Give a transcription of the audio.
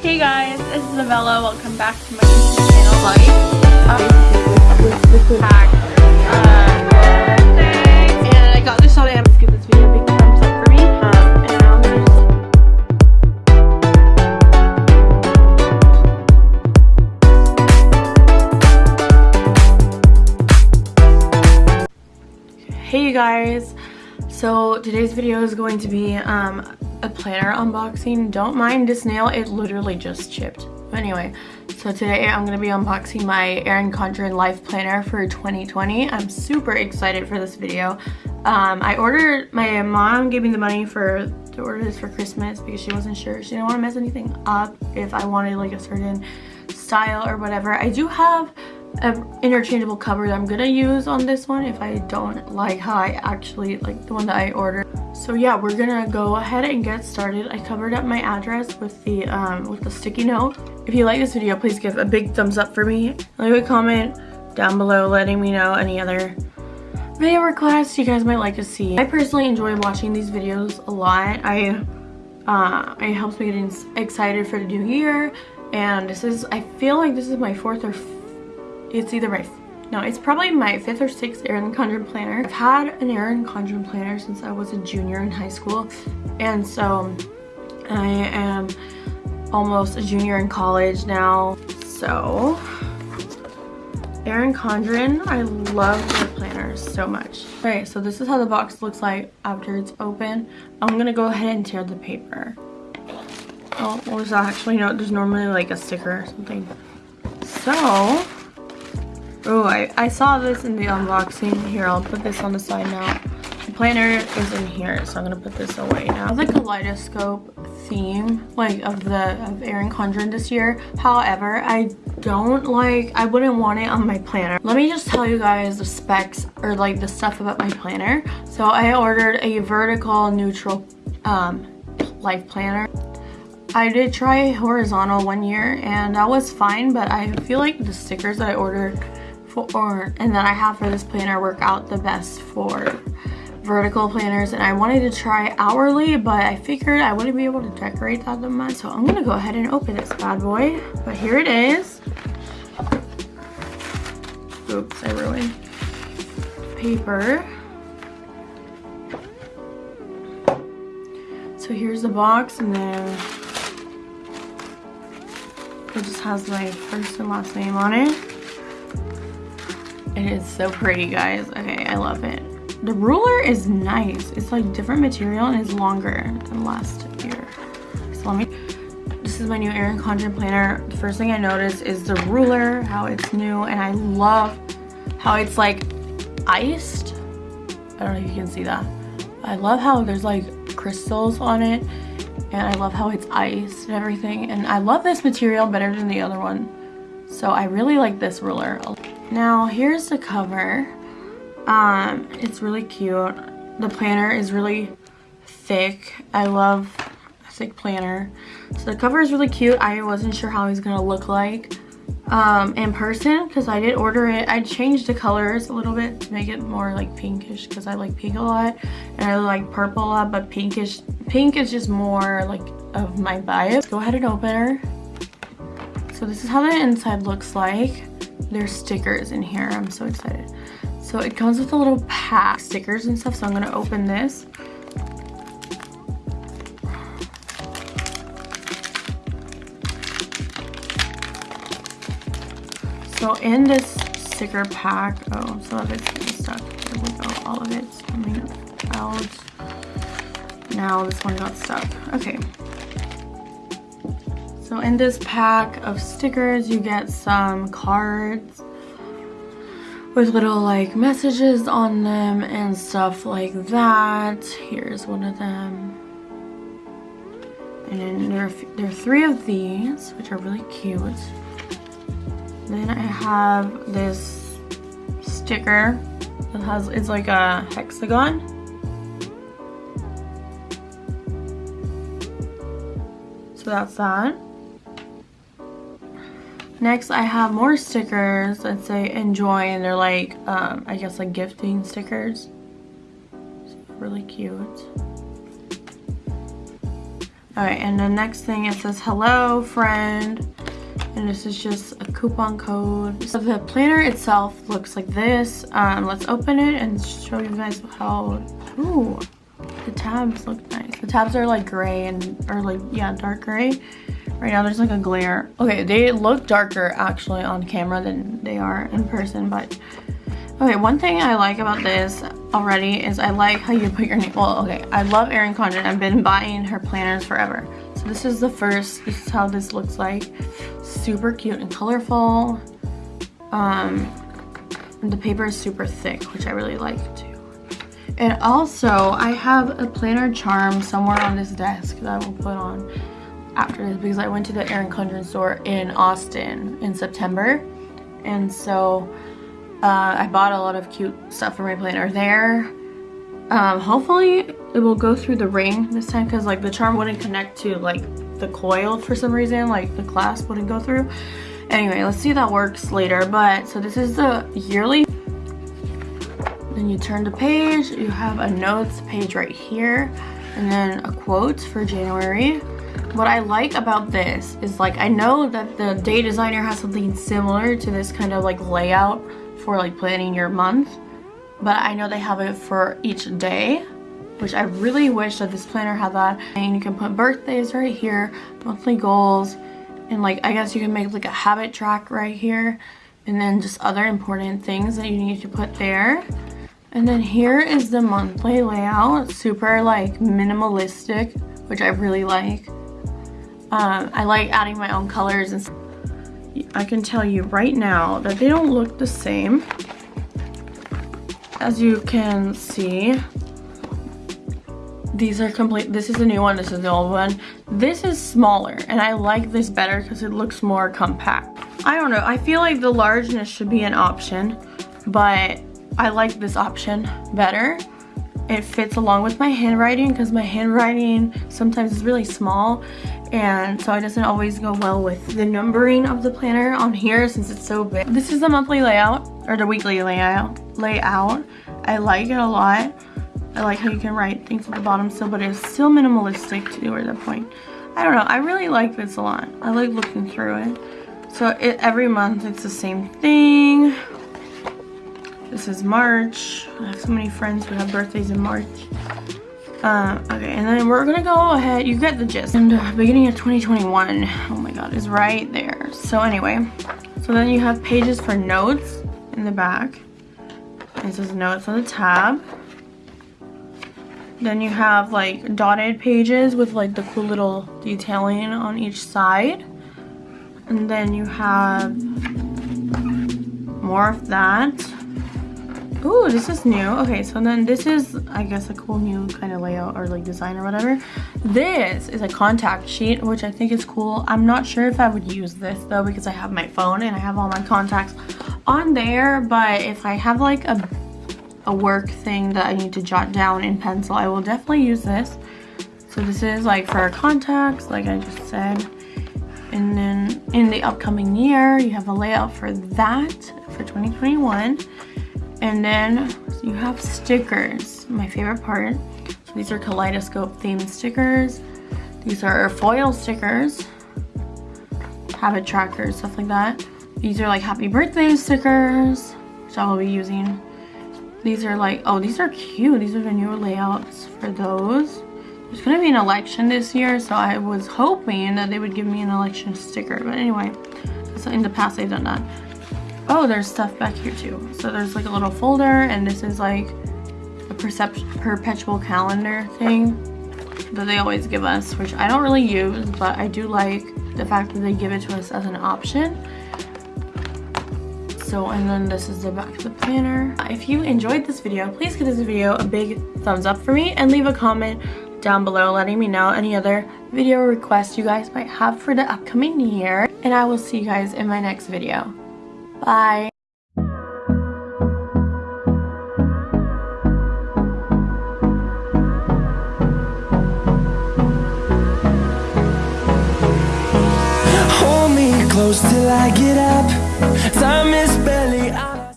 Hey guys, this is Novella. Welcome back to my YouTube channel. Like, uh, pack, uh, and I got this on Amazon. Give this video a big thumbs up for me. Um, and now Hey you guys, so today's video is going to be um, a planner unboxing. Don't mind this nail, it literally just chipped. But anyway, so today I'm going to be unboxing my Erin Condren Life Planner for 2020. I'm super excited for this video. Um, I ordered, my mom gave me the money for to order this for Christmas because she wasn't sure. She didn't want to mess anything up if I wanted like a certain style or whatever. I do have an interchangeable cover that I'm gonna use on this one if I don't like how I actually like the one that I ordered. So yeah, we're gonna go ahead and get started. I covered up my address with the um, with the sticky note. If you like this video, please give a big thumbs up for me. Leave a comment down below letting me know any other video requests you guys might like to see. I personally enjoy watching these videos a lot. I uh, it helps me get excited for the new year and this is I feel like this is my fourth or it's either my no it's probably my fifth or sixth Erin Condren planner. I've had an Erin Condren planner since I was a junior in high school and so I am almost a junior in college now so. Erin Condren I love their planners so much. All right, so this is how the box looks like after it's open. I'm gonna go ahead and tear the paper. Oh what was that? Actually no there's normally like a sticker or something. So Oh, I, I saw this in the unboxing. Here, I'll put this on the side now. The planner is in here, so I'm gonna put this away now. The kaleidoscope theme, like of the of Erin Condren this year. However, I don't like, I wouldn't want it on my planner. Let me just tell you guys the specs or like the stuff about my planner. So I ordered a vertical neutral um, life planner. I did try horizontal one year and that was fine, but I feel like the stickers that I ordered for and that I have for this planner work out the best for vertical planners. And I wanted to try hourly but I figured I wouldn't be able to decorate that the much so I'm gonna go ahead and open this bad boy. But here it is. Oops I ruined paper. So here's the box and then it just has my first and last name on it it is so pretty, guys. Okay, I love it. The ruler is nice. It's like different material and it's longer than last year. So let me, this is my new Erin Condren planner. The first thing I noticed is the ruler, how it's new. And I love how it's like iced. I don't know if you can see that. I love how there's like crystals on it. And I love how it's iced and everything. And I love this material better than the other one. So I really like this ruler. Now here's the cover. Um, it's really cute. The planner is really thick. I love a thick planner. So the cover is really cute. I wasn't sure how he's gonna look like um, in person because I did order it. I changed the colors a little bit to make it more like pinkish because I like pink a lot and I like purple a lot but pinkish pink is just more like of my. Let's go ahead and open her. So this is how the inside looks like there's stickers in here. I'm so excited. So it comes with a little pack, stickers and stuff. So I'm gonna open this. So in this sticker pack, oh, some of it's getting stuck. There we go. All of it's coming out. Now this one got stuck. Okay. So in this pack of stickers, you get some cards with little like messages on them and stuff like that. Here's one of them. And then there are, there are three of these, which are really cute. Then I have this sticker that has, it's like a hexagon. So that's that. Next, I have more stickers that say enjoy and they're like, um, I guess like gifting stickers. really cute. Alright, and the next thing it says hello friend. And this is just a coupon code. So the planner itself looks like this. Um, let's open it and show you guys how, ooh, the tabs look nice. The tabs are like gray and, or like, yeah, dark gray. Right now there's like a glare. Okay, they look darker actually on camera than they are in person, but Okay, one thing I like about this already is I like how you put your name. Well, okay, I love Erin Condren. I've been buying her planners forever. So this is the first. This is how this looks like. Super cute and colorful. Um, and the paper is super thick, which I really like too. And also, I have a planner charm somewhere on this desk that I will put on after this because I went to the Erin Condren store in Austin in September. And so uh, I bought a lot of cute stuff for my planner there. Um, hopefully it will go through the ring this time because like the charm wouldn't connect to like the coil for some reason like the clasp wouldn't go through. Anyway let's see if that works later. But so this is the yearly. Then you turn the page. You have a notes page right here. And then a quote for January what I like about this is like I know that the day designer has something similar to this kind of like layout for like planning your month but I know they have it for each day which I really wish that this planner had that. And you can put birthdays right here monthly goals and like I guess you can make like a habit track right here and then just other important things that you need to put there. And then here is the monthly layout super like minimalistic which I really like um, I like adding my own colors and I can tell you right now that they don't look the same. As you can see, these are complete. This is the new one, this is the old one. This is smaller and I like this better because it looks more compact. I don't know, I feel like the largeness should be an option, but I like this option better. It fits along with my handwriting because my handwriting sometimes is really small and so it doesn't always go well with the numbering of the planner on here since it's so big. This is the monthly layout or the weekly layout. Layout. I like it a lot. I like how you can write things at the bottom still, but it's still minimalistic to the point. I don't know. I really like this a lot. I like looking through it. So it, every month it's the same thing. This is March. I have so many friends who have birthdays in March. Uh, okay, and then we're gonna go ahead, you get the gist. And uh, beginning of 2021, oh my god, is right there. So anyway, so then you have pages for notes in the back. It says notes on the tab. Then you have like dotted pages with like the cool little detailing on each side. And then you have more of that. Ooh, this is new. Okay, so then this is, I guess, a cool new kind of layout or like design or whatever. This is a contact sheet, which I think is cool. I'm not sure if I would use this though because I have my phone and I have all my contacts on there. But if I have like a, a work thing that I need to jot down in pencil, I will definitely use this. So this is like for contacts, like I just said. And then in the upcoming year, you have a layout for that for 2021. And then you have stickers, my favorite part. So these are kaleidoscope themed stickers. These are foil stickers, habit trackers, stuff like that. These are like happy birthday stickers, which I will be using. These are like, oh, these are cute. These are the new layouts for those. There's gonna be an election this year, so I was hoping that they would give me an election sticker. But anyway, so in the past they've done that. Oh, there's stuff back here too. So there's like a little folder and this is like a perpetual calendar thing that they always give us, which I don't really use, but I do like the fact that they give it to us as an option. So, and then this is the back of the planner. If you enjoyed this video, please give this video a big thumbs up for me and leave a comment down below letting me know any other video requests you guys might have for the upcoming year. And I will see you guys in my next video. Bye.